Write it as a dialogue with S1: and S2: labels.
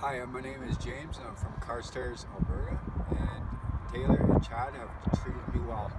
S1: Hi, uh, my name is James. I'm from Carstairs, Alberta, and Taylor and Chad have treated me well.